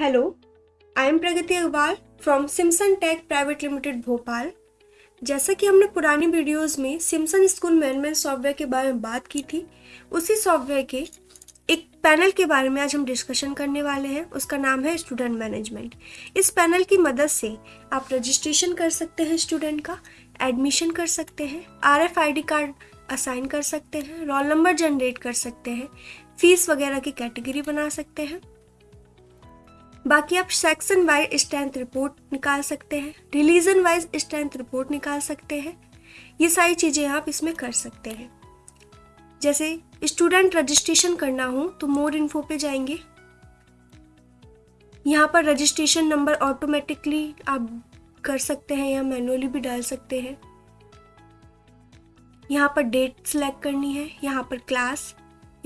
Hello I am Pragati Agarwal from Simson tech private limited Bhopal जैसा कि हमने पुरानी वीडियोस में सिम्सन स्कूल मैनेजमेंट सॉफ्टवेयर के बारे में बात की थी, उसी सॉफ्टवेयर के एक पैनल के बारे में आज हम डिस्कशन करने वाले हैं। उसका नाम है स्टूडेंट मैनेजमेंट इस पैनल की मदद से आप रजिस्ट्रेशन कर सकते हैं स्टूडेंट का एडमिशन कर सकते हैं आर कार्ड असाइन कर सकते हैं रोल नंबर जनरेट कर सकते हैं फ़ीस वगैरह की कैटेगरी बना सकते हैं। बाकी आप सेक्शन वाइज स्ट्रेंथ रिपोर्ट निकाल सकते हैं रिलीजन वाइज स्ट्रेंथ रिपोर्ट निकाल सकते हैं। ये सारी चीज़ें आप इसमें कर सकते हैं। जैसे स्टूडेंट रजिस्ट्रेशन करना हो तो मोर इन्फो पे जाएँगे। यहाँ पर रजिस्ट्रेशन नंबर ऑटोमेटिकली आप कर सकते हैं या मैनुअली भी डाल सकते हैं। यहाँ पर डेट सेलेक्ट करनी है, यहाँ पर क्लास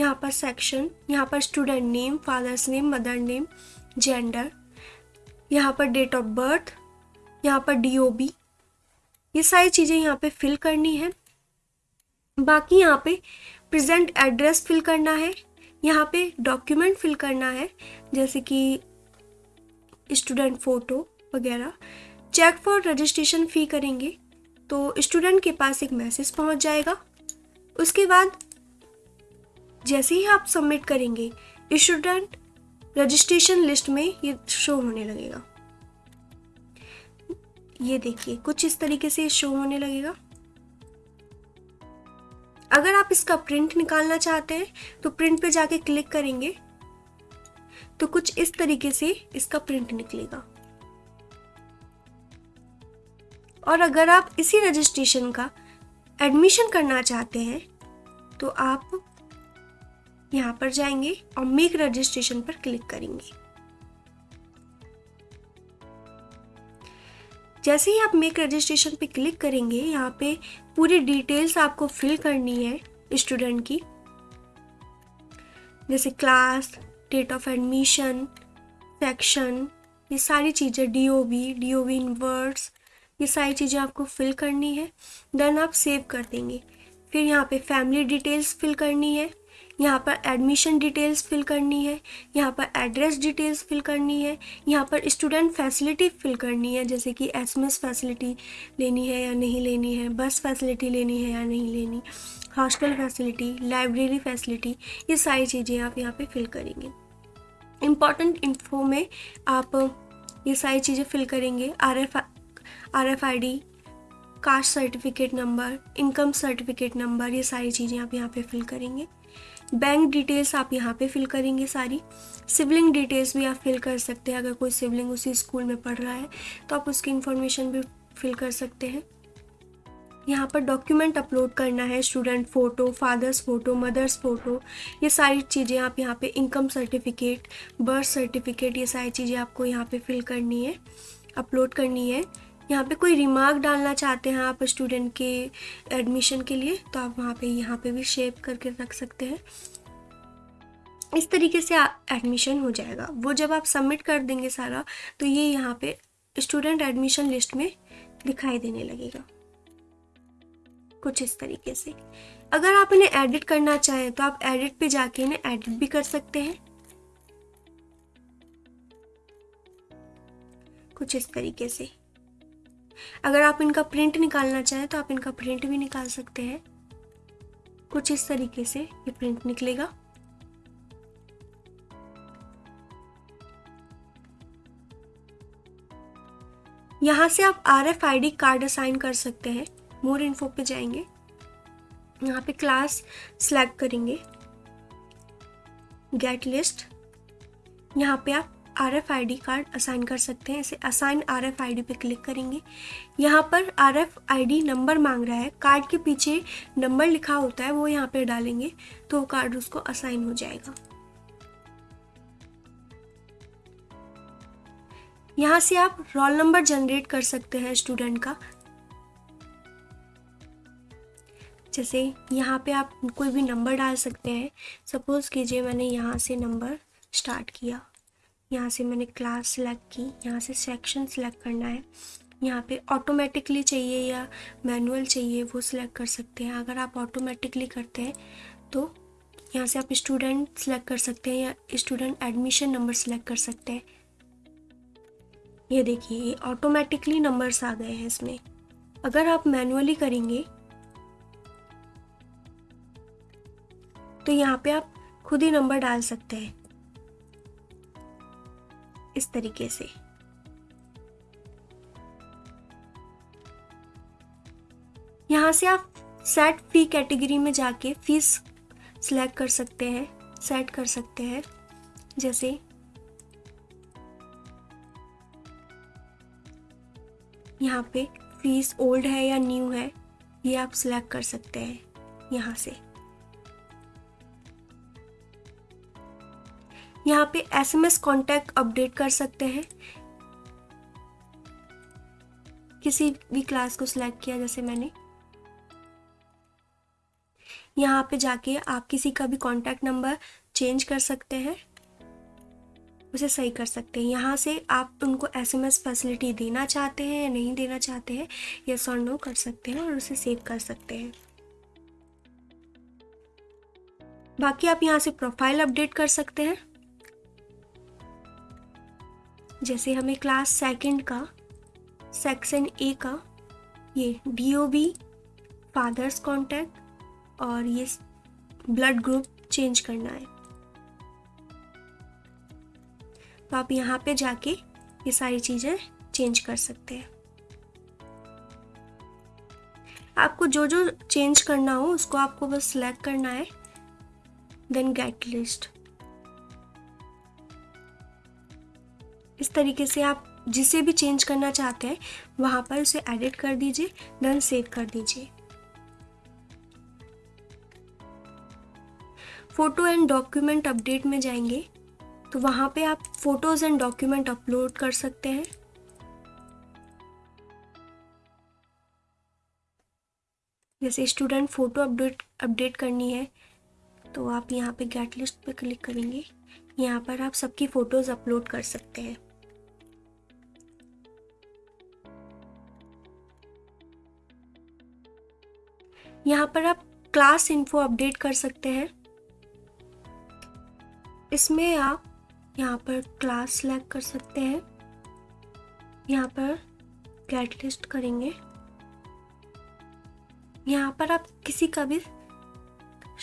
यहाँ पर सेक्शन यहाँ पर student name father's name mother name gender यहाँ पर डेट ऑफ़ बर्थ यहाँ पर डीओबी ये सारी चीज़ें यहाँ पे फिल करनी है। बाकी यहाँ पे प्रेजेंट एड्रेस फिल करना है, यहाँ पे डॉक्यूमेंट फिल करना है, जैसे कि स्टूडेंट फ़ोटो वगैरह। चेक फॉर रजिस्ट्रेशन फ़ी करेंगे तो स्टूडेंट के पास एक मैसेज पहुँच जाएगा। उसके बाद जैसे ही आप सबमिट करेंगे स्टूडेंट रजिस्ट्रेशन लिस्ट में ये शो होने लगेगा। ये देखिए, कुछ इस तरीके से शो होने लगेगा। अगर आप इसका प्रिंट निकालना चाहते हैं तो प्रिंट पे जाके क्लिक करेंगे तो कुछ इस तरीके से इसका प्रिंट निकलेगा। और अगर आप इसी रजिस्ट्रेशन का एडमिशन करना चाहते हैं तो आप यहाँ पर जाएँगे और मेक रजिस्ट्रेशन पर क्लिक करेंगे। जैसे ही आप मेक रजिस्ट्रेशन पे क्लिक करेंगे, यहाँ पे पूरी डिटेल्स आपको फिल करनी है स्टूडेंट की। जैसे class date of admission section ये सारी चीज़ें D O B D O B inwards ये सारी चीज़ें आपको फिल करनी है। देन आप सेव कर देंगे। फिर यहाँ पे फैमिली डिटेल्स फिल करनी है। यहाँ पर एडमिशन डिटेल्स फिल करनी है, यहाँ पर एड्रेस डिटेल्स फिल करनी है, यहाँ पर स्टूडेंट फैसिलिटी फिल करनी है, जैसे कि एस फैसिलिटी लेनी है या नहीं लेनी है बस फैसिलिटी लेनी है या नहीं लेनी हॉस्टल फैसिलिटी लाइब्रेरी फैसिलिटी ये सारी चीज़ें आप यहाँ पे फिल करेंगे। इंपॉर्टेंट इन्फो में आप ये सारी चीज़ें फिल करेंगे R F R F I D caste certificate number income certificate number ये सारी चीज़ें आप यहाँ पे फिल करेंगे। बैंक डिटेल्स आप यहाँ पे फिल करेंगे सारी। सिबलिंग डिटेल्स भी आप फिल कर सकते हैं। अगर कोई सिबलिंग उसी स्कूल में पढ़ रहा है तो आप उसकी इन्फॉर्मेशन भी फिल कर सकते हैं। यहाँ पर डॉक्यूमेंट अपलोड करना है। Student photo father's photo mother's photo ये सारी चीज़ें आप यहाँ पे इनकम सर्टिफिकेट बर्थ सर्टिफिकेट ये सारी चीज़ें आपको यहाँ पे फिल करनी है अपलोड करनी है। यहाँ पे कोई रिमार्क डालना चाहते हैं आप स्टूडेंट के एडमिशन के लिए तो आप वहाँ पे यहाँ पे भी शेप करके रख सकते हैं। इस तरीके से एडमिशन हो जाएगा। वो जब आप सबमिट कर देंगे सारा तो ये यहाँ पे स्टूडेंट एडमिशन लिस्ट में दिखाई देने लगेगा। कुछ इस तरीके से। अगर आप इन्हें एडिट करना चाहें तो आप एडिट पे जाके इन्हें एडिट भी कर सकते हैं। कुछ इस तरीके से। अगर आप इनका प्रिंट निकालना चाहें तो आप इनका प्रिंट भी निकाल सकते हैं। कुछ इस तरीके से ये प्रिंट निकलेगा। यहाँ से आप R F I D card assign कर सकते हैं। मोर इन्फो पे जाएँगे। यहाँ पे क्लास सेलेक्ट करेंगे। गेट लिस्ट यहाँ पे आप R F I D card assign कर सकते हैं। इसे assign R F I D पे क्लिक करेंगे। यहाँ पर R F I D number मांग रहा है। कार्ड के पीछे नंबर लिखा होता है, वो यहाँ पे डालेंगे तो कार्ड उसको असाइन हो जाएगा। यहाँ से आप रोल नंबर जनरेट कर सकते हैं स्टूडेंट का। जैसे यहाँ पे आप कोई भी नंबर डाल सकते हैं। सपोज़ कीजिए मैंने यहाँ से नंबर स्टार्ट किया। यहाँ से मैंने क्लास सेलेक्ट की, यहाँ से सेक्शन सेलेक्ट करना है। यहाँ पे ऑटोमेटिकली चाहिए या मैनुअल चाहिए वो सिलेक्ट कर सकते हैं। अगर आप ऑटोमेटिकली करते हैं तो यहाँ से आप स्टूडेंट सेलेक्ट कर सकते हैं या स्टूडेंट एडमिशन नंबर सेलेक्ट कर सकते हैं। ये देखिए, ये ऑटोमेटिकली नंबर्स आ गए हैं इसमें। अगर आप मैनुअली करेंगे तो यहाँ पे आप खुद ही नंबर डाल सकते हैं। इस तरीके से। यहाँ से आप सेट फ़ी कैटेगरी में जाके फ़ीस सिलेक्ट कर सकते हैं सेट कर सकते हैं। जैसे, यहाँ पे फ़ीस ओल्ड है या न्यू है, ये आप सिलेक्ट कर सकते हैं यहाँ से। यहाँ पे एसएमएस कांटेक्ट अपडेट कर सकते हैं। किसी भी क्लास को सिलेक्ट किया, जैसे मैंने। यहाँ पे जाके आप किसी का भी कॉन्टैक्ट नंबर चेंज कर सकते हैं। उसे सही कर सकते हैं। यहाँ से आप उनको एसएमएस फैसिलिटी देना चाहते हैं या नहीं देना चाहते हैं या सॉर नो कर सकते हैं और उसे सेव कर सकते हैं। बाकी आप यहाँ से प्रोफ़ाइल अपडेट कर सकते हैं। जैसे हमें क्लास सेकंड का सेक्शन ए का, ये D O B father's contact और ये ब्लड ग्रुप चेंज करना है। तो आप यहाँ पे जाके ये सारी चीज़ें चेंज कर सकते हैं। आपको जो जो चेंज करना हो, उसको आपको बस सिलेक्ट करना है देन गेट लिस्ट इस तरीके से आप जिसे भी चेंज करना चाहते हैं, वहाँ पर उसे एडिट कर दीजिए देन सेव कर दीजिए। फ़ोटो एंड डॉक्यूमेंट अपडेट में जाएँगे तो वहाँ पे आप फ़ोटोज़ एंड डॉक्यूमेंट अपलोड कर सकते हैं। जैसे स्टूडेंट फ़ोटो अपडेट अपडेट करनी है तो आप यहाँ पे गेट लिस्ट पे क्लिक करेंगे। यहाँ पर आप सबकी फ़ोटोज़ अपलोड कर सकते हैं। यहाँ पर आप क्लास इन्फो अपडेट कर सकते हैं। इसमें आप यहाँ पर क्लास सेलेक्ट कर सकते हैं। यहाँ पर गेट लिस्ट करेंगे। यहाँ पर आप किसी का भी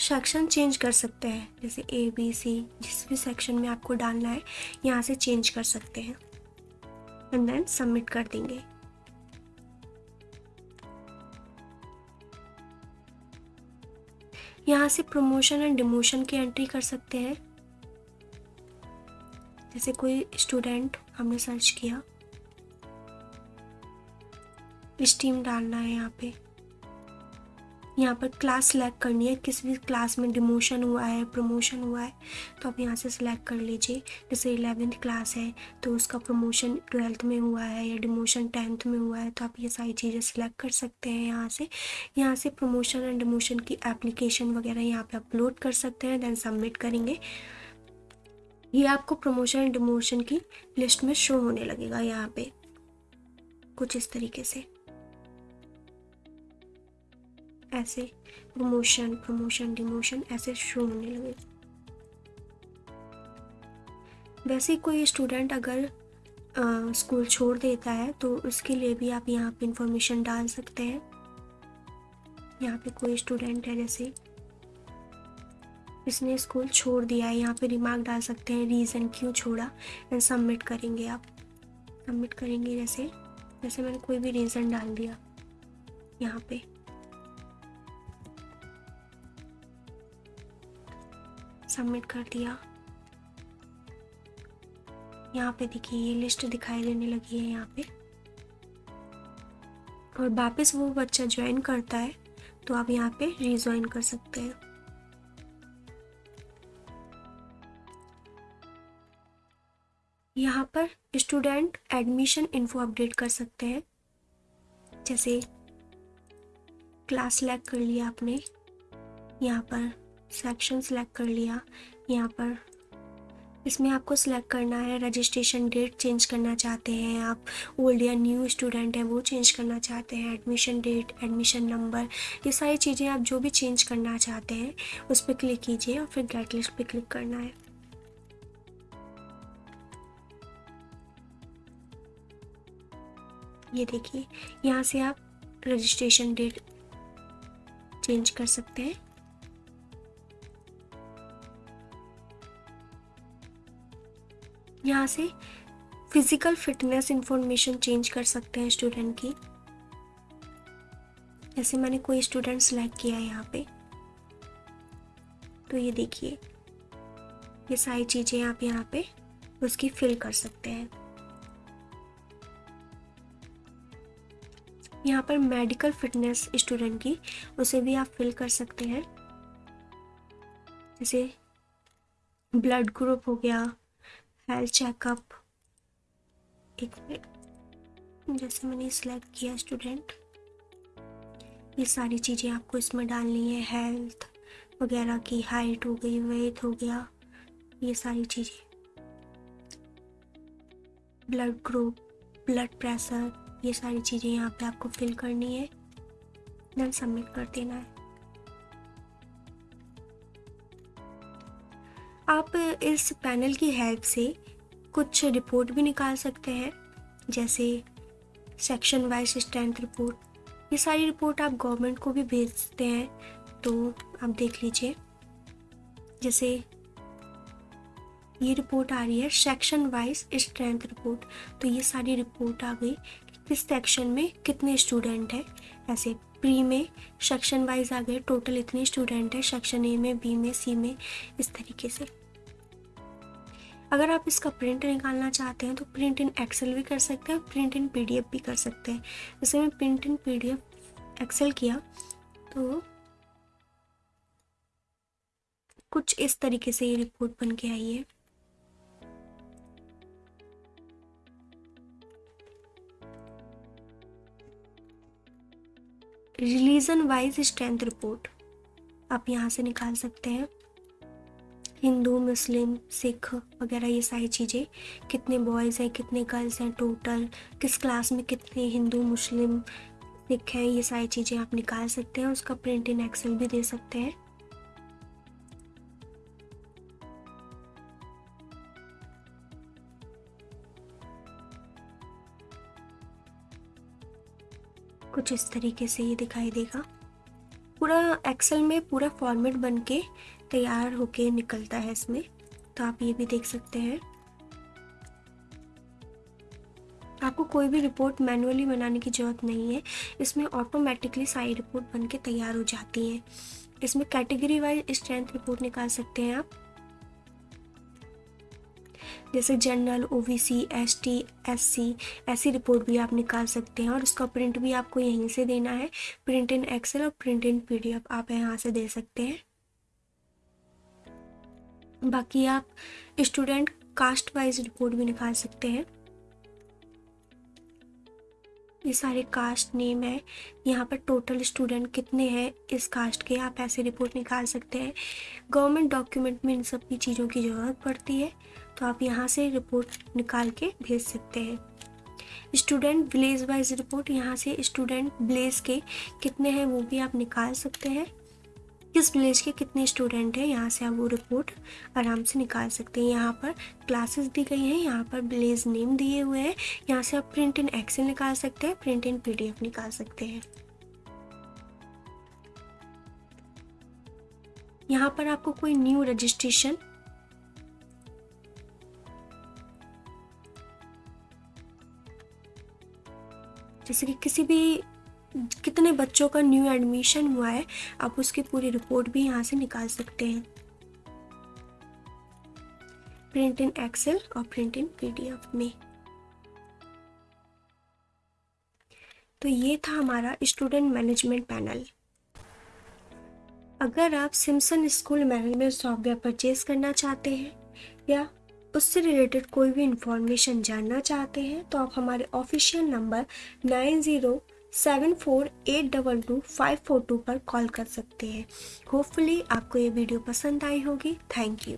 सेक्शन चेंज कर सकते हैं। जैसे ए बी सी जिस भी सेक्शन में आपको डालना है, यहाँ से चेंज कर सकते हैं। एंड देन सबमिट कर देंगे। यहाँ से प्रमोशन एंड डिमोशन की एंट्री कर सकते हैं। जैसे कोई स्टूडेंट हमने सर्च किया। स्टीम डालना है यहाँ पे। यहाँ पर क्लास सेलेक्ट करनी है। किस भी क्लास में डिमोशन हुआ है प्रमोशन हुआ है तो आप यहाँ से सिलेक्ट कर लीजिए। जैसे इलेवेंथ क्लास है तो उसका प्रमोशन ट्वेल्थ में हुआ है या डिमोशन टेंथ में हुआ है तो आप ये सारी चीज़ें सिलेक्ट कर सकते हैं यहाँ से। यहाँ से प्रमोशन एंड डिमोशन की एप्लीकेशन वगैरह यहाँ पर अपलोड कर सकते हैं देन सबमिट करेंगे। ये आपको प्रमोशन एंड डिमोशन की लिस्ट में शो होने लगेगा यहाँ पे, कुछ इस तरीके से। ऐसे प्रमोशन प्रमोशन डिमोशन ऐसे शो होने लगे। वैसे कोई स्टूडेंट अगर आ, स्कूल छोड़ देता है तो उसके लिए भी आप यहाँ पे इंफॉर्मेशन डाल सकते हैं। यहाँ पे कोई स्टूडेंट है जैसे इसने स्कूल छोड़ दिया है यहाँ पे रिमार्क डाल सकते हैं रीज़न क्यों छोड़ा एंड सबमिट करेंगे आप। सबमिट करेंगे जैसे जैसे मैंने कोई भी रीज़न डाल दिया यहाँ पे। सबमिट कर दिया। यहाँ पे देखिए, ये लिस्ट दिखाई देने लगी है यहाँ पे। और वापस वो बच्चा ज्वाइन करता है तो आप यहाँ पे रिज्वाइन कर सकते हैं। यहाँ पर स्टूडेंट एडमिशन इन्फो अपडेट कर सकते हैं। जैसे क्लास सेलेक्ट कर लिया आपने, यहाँ पर। सेक्शन सेलेक्ट कर लिया। यहाँ पर इसमें आपको सिलेक्ट करना है रजिस्ट्रेशन डेट चेंज करना चाहते हैं आप ओल्ड या न्यू स्टूडेंट हैं वो चेंज करना चाहते हैं एडमिशन डेट एडमिशन नंबर ये सारी चीज़ें आप जो भी चेंज करना चाहते हैं, उस पर क्लिक कीजिए और फिर गेट लिस्ट पर क्लिक करना है। ये देखिए, यहाँ से आप रजिस्ट्रेशन डेट चेंज कर सकते हैं। यहाँ से फ़िज़िकल फिटनेस इंफॉर्मेशन चेंज कर सकते हैं स्टूडेंट की। जैसे मैंने कोई स्टूडेंट सेलेक्ट किया है यहाँ पे। तो ये देखिए, ये सारी चीज़ें आप यहाँ पे उसकी फिल कर सकते हैं। यहाँ पर मेडिकल फिटनेस स्टूडेंट की, उसे भी आप फिल कर सकते हैं। जैसे ब्लड ग्रुप हो गया हेल्थ चेकअप एक मिनट जैसे मैंने सिलेक्ट किया स्टूडेंट ये सारी चीज़ें आपको इसमें डालनी है हेल्थ वगैरह की हाइट हो गई वेट हो गया, ये सारी चीज़ें। ब्लड ग्रुप ब्लड प्रेशर ये सारी चीज़ें यहाँ पे आपको फिल करनी है। देन सबमिट कर देना है। आप इस पैनल की हेल्प से कुछ रिपोर्ट भी निकाल सकते हैं, जैसे सेक्शन वाइज स्ट्रेंथ रिपोर्ट। ये सारी रिपोर्ट आप गवर्नमेंट को भी भेजते हैं तो आप देख लीजिए। जैसे ये रिपोर्ट आ रही है, सेक्शन वाइज स्ट्रेंथ रिपोर्ट। तो ये सारी रिपोर्ट आ गई किस सेक्शन में कितने स्टूडेंट हैं। ऐसे प्री में सेक्शन वाइज आ गए, टोटल इतने स्टूडेंट हैं, सेक्शन ए में, बी में, सी में, इस तरीके से। अगर आप इसका प्रिंट निकालना चाहते हैं तो प्रिंट इन एक्सेल भी कर सकते हैं प्रिंट इन पीडीएफ भी कर सकते हैं। जैसे मैं प्रिंट इन पीडीएफ एक्सेल किया तो कुछ इस तरीके से ये रिपोर्ट बन के आई है। रिलीजन वाइज स्ट्रेंथ रिपोर्ट आप यहाँ से निकाल सकते हैं। हिंदू, मुस्लिम, सिख वगैरह ये सारी चीज़ें, कितने बॉयज़ हैं, कितने गर्ल्स हैं टोटल किस क्लास में कितने हिंदू, मुस्लिम, सिख हैं, ये सारी चीज़ें आप निकाल सकते हैं उसका प्रिंट इन एक्सेल भी दे सकते हैं। कुछ इस तरीके से ये दिखाई देगा। पूरा एक्सेल में पूरा फॉर्मेट बन के तैयार होके निकलता है इसमें। तो आप ये भी देख सकते हैं। आपको कोई भी रिपोर्ट मैनुअली बनाने की ज़रूरत नहीं है। इसमें ऑटोमेटिकली सारी रिपोर्ट बन के तैयार हो जाती हैं। इसमें कैटेगरी वाइज स्ट्रेंथ रिपोर्ट निकाल सकते हैं आप। जैसे general O B C S T S C ऐसी रिपोर्ट भी आप निकाल सकते हैं। और उसका प्रिंट भी आपको यहीं से देना है। प्रिंट इन एक्सेल और print in P D F आप यहाँ से दे सकते हैं। बाकी आप स्टूडेंट कास्ट वाइज रिपोर्ट भी निकाल सकते हैं। ये सारे कास्ट नेम है। यहाँ पर टोटल स्टूडेंट कितने हैं, इस कास्ट के आप ऐसे रिपोर्ट निकाल सकते हैं। गवर्नमेंट डॉक्यूमेंट में इन सब की चीज़ों की ज़रूरत पड़ती है तो आप यहाँ से रिपोर्ट निकाल के भेज सकते हैं। स्टूडेंट विलेज वाइज रिपोर्ट यहाँ से स्टूडेंट विलेज के कितने हैं वो भी आप निकाल सकते हैं। किस विलेज के कितने स्टूडेंट हैं, यहाँ से आप वो रिपोर्ट आराम से निकाल सकते हैं। यहाँ पर क्लासेस दी गई हैं, यहाँ पर विलेज नेम दिए हुए हैं, यहाँ से आप प्रिंट इन एक्सेल निकाल सकते हैं प्रिंट इन पीडीएफ निकाल सकते हैं। यहाँ पर आपको कोई न्यू रजिस्ट्रेशन जैसे कि किसी भी कितने बच्चों का न्यू एडमिशन हुआ है, आप उसकी पूरी रिपोर्ट भी यहाँ से निकाल सकते हैं। प्रिंट इन एक्सेल और प्रिंट इन पीडीएफ में। तो ये था हमारा स्टूडेंट मैनेजमेंट पैनल अगर आप Simson school management software purchase करना चाहते हैं, या उससे रिलेटेड कोई भी इंफॉर्मेशन जानना चाहते हैं तो आप हमारे official number nine zero seven four eight double two five four two पर कॉल कर सकते हैं। होपफुली आपको ये वीडियो पसंद आई होगी। Thank you